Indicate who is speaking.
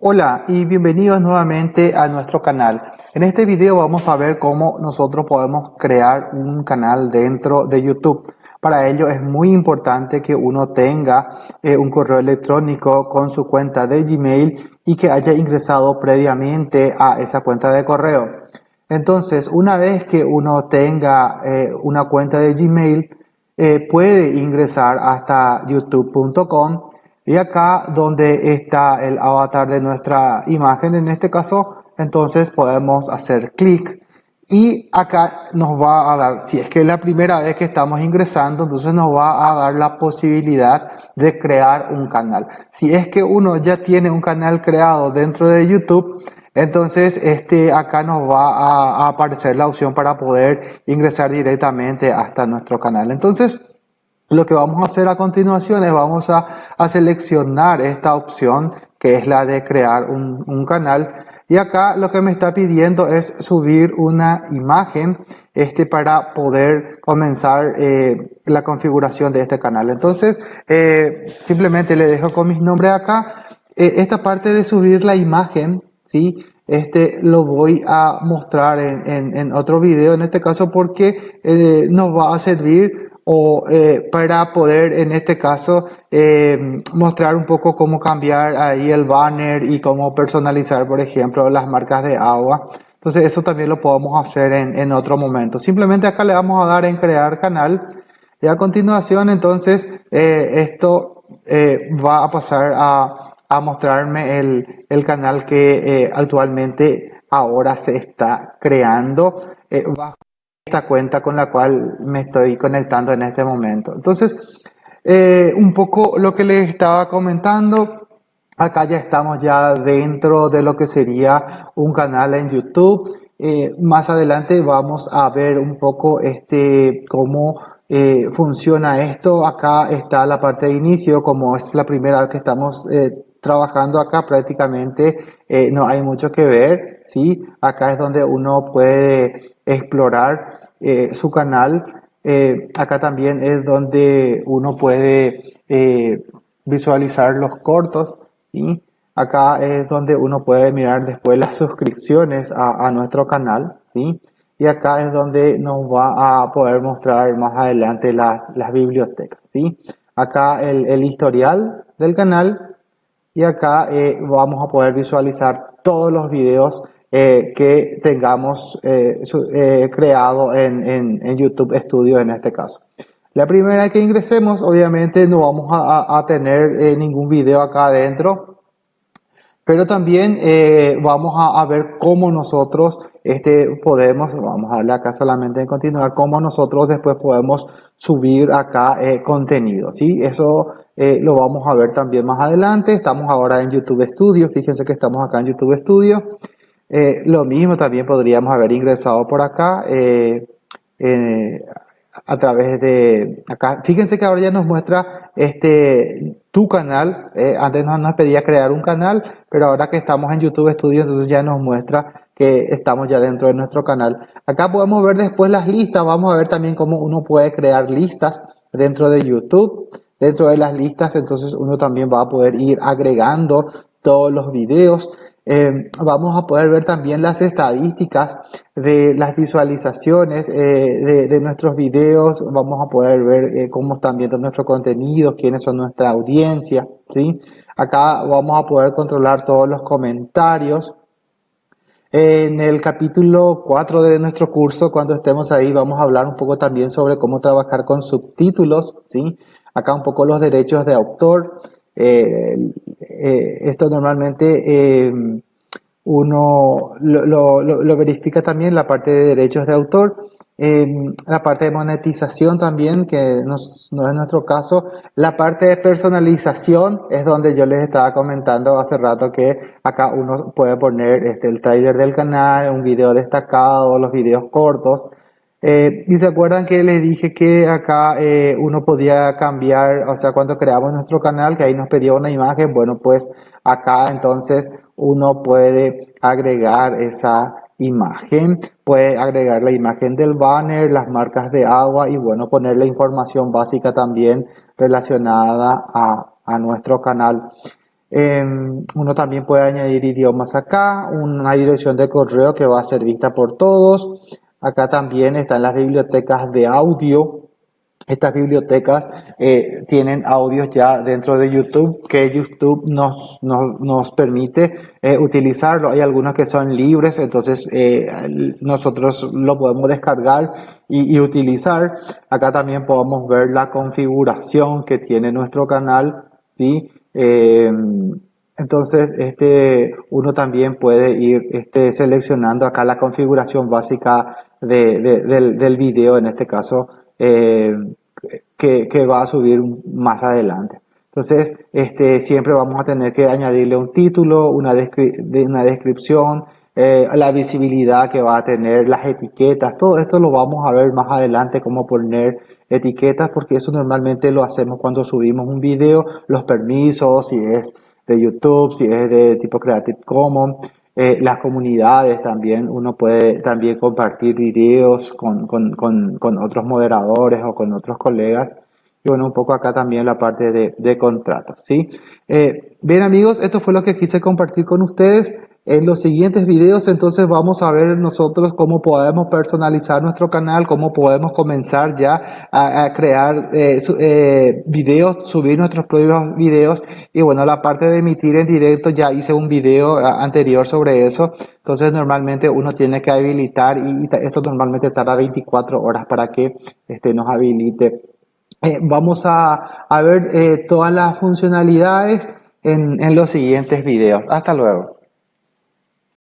Speaker 1: Hola y bienvenidos nuevamente a nuestro canal. En este video vamos a ver cómo nosotros podemos crear un canal dentro de YouTube. Para ello es muy importante que uno tenga eh, un correo electrónico con su cuenta de Gmail y que haya ingresado previamente a esa cuenta de correo. Entonces, una vez que uno tenga eh, una cuenta de Gmail, eh, puede ingresar hasta youtube.com y acá donde está el avatar de nuestra imagen, en este caso, entonces podemos hacer clic y acá nos va a dar, si es que es la primera vez que estamos ingresando, entonces nos va a dar la posibilidad de crear un canal. Si es que uno ya tiene un canal creado dentro de YouTube, entonces este acá nos va a, aparecer la opción para poder ingresar directamente hasta nuestro canal. Entonces, lo que vamos a hacer a continuación es vamos a, seleccionar esta opción que es la de crear un, canal y acá lo que me está pidiendo es subir una imagen este, para poder comenzar eh, la configuración de este canal. Entonces, eh, simplemente le dejo con mis nombres acá. Eh, esta parte de subir la imagen, ¿sí? Este lo voy a mostrar en, en otro video, en este caso porque nos va a servir o eh, para poder en este caso eh, mostrar un poco cómo cambiar ahí el banner y cómo personalizar por ejemplo las marcas de agua. Entonces eso también lo podemos hacer en, en otro momento. Simplemente acá le vamos a dar en crear canal y a continuación entonces eh, esto va a pasar a, a mostrarme el, el, canal que actualmente ahora se está creando. Bajo esta cuenta con la cual me estoy conectando en este momento. Entonces, eh, un poco lo que les estaba comentando, acá ya estamos ya dentro de lo que sería un canal en YouTube. Eh, más adelante vamos a ver un poco este cómo eh, funciona esto. Acá está la parte de inicio, como es la primera vez que estamos trabajando acá prácticamente no hay mucho que ver, ¿sí? Acá es donde uno puede explorar eh, su canal. Eh, acá también es donde uno puede eh, visualizar los cortos y acá es donde uno puede mirar después las suscripciones a, nuestro canal. ¿sí? Y acá es donde nos va a poder mostrar más adelante las, bibliotecas. ¿sí? Acá el historial del canal y acá vamos a poder visualizar todos los videos eh, que tengamos eh, eh, creado en, en, YouTube Studio en este caso. La primera que ingresemos, obviamente no vamos a, tener ningún video acá adentro, pero también vamos a, a, ver cómo nosotros este, podemos, vamos a darle acá solamente en continuar, cómo nosotros después podemos subir acá contenido, ¿sí? Eso lo vamos a ver también más adelante. Estamos ahora en YouTube Studio, fíjense que estamos acá en YouTube Studio. Eh, lo mismo también podríamos haber ingresado por acá eh, a través de acá. Fíjense que ahora ya nos muestra este tu canal. Eh, antes nos pedía crear un canal, pero ahora que estamos en YouTube Studio, entonces ya nos muestra que estamos ya dentro de nuestro canal. Acá podemos ver después las listas. Vamos a ver también cómo uno puede crear listas dentro de YouTube. Dentro de las listas, entonces uno también va a poder ir agregando todos los videos. Eh, vamos a poder ver también las estadísticas de las visualizaciones eh, de, nuestros videos, vamos a poder ver eh, cómo están viendo nuestro contenido, quiénes son nuestra audiencia, ¿sí? Acá vamos a poder controlar todos los comentarios. En el capítulo 4 de nuestro curso, cuando estemos ahí, vamos a hablar un poco también sobre cómo trabajar con subtítulos, ¿sí? Acá un poco los derechos de autor. Eh, eh, esto normalmente eh, uno lo, verifica también la parte de derechos de autor, la parte de monetización también, que no, es nuestro caso, la parte de personalización es donde yo les estaba comentando hace rato que acá uno puede poner este, el trailer del canal, un video destacado, los videos cortos, eh, y se acuerdan que les dije que acá eh, uno podía cambiar, o sea, cuando creamos nuestro canal, que ahí nos pedía una imagen, bueno, pues acá entonces uno puede agregar esa imagen, puede agregar la imagen del banner, las marcas de agua y bueno, poner la información básica también relacionada a, a nuestro canal. Em, uno también puede añadir idiomas acá, una dirección de correo que va a ser vista por todos. Acá también están las bibliotecas de audio. Estas bibliotecas eh, tienen audios ya dentro de YouTube que YouTube nos, nos, permite eh, utilizarlo. Hay algunos que son libres, entonces eh, nosotros lo podemos descargar y, y, utilizar. Acá también podemos ver la configuración que tiene nuestro canal. ¿sí? Entonces, este, uno también puede ir este, seleccionando acá la configuración básica de, del, del, video, en este caso, eh, que, que, va a subir más adelante. Entonces, este, siempre vamos a tener que añadirle un título, una, una descripción, eh, la visibilidad que va a tener, las etiquetas, todo esto lo vamos a ver más adelante, cómo poner etiquetas, porque eso normalmente lo hacemos cuando subimos un video, los permisos, si es de YouTube, si es de tipo Creative Commons, eh, las comunidades también, uno puede también compartir videos con, con, con, con, otros moderadores o con otros colegas. Y bueno, un poco acá también la parte de, de contratos, ¿sí? Eh, bien amigos, esto fue lo que quise compartir con ustedes. En los siguientes videos entonces vamos a ver nosotros cómo podemos personalizar nuestro canal, cómo podemos comenzar ya a, crear eh, eh, videos, subir nuestros propios videos y bueno, la parte de emitir en directo ya hice un video anterior sobre eso. Entonces normalmente uno tiene que habilitar y esto normalmente tarda 24 horas para que este, nos habilite. Eh, vamos a, ver todas las funcionalidades en los siguientes videos. Hasta luego.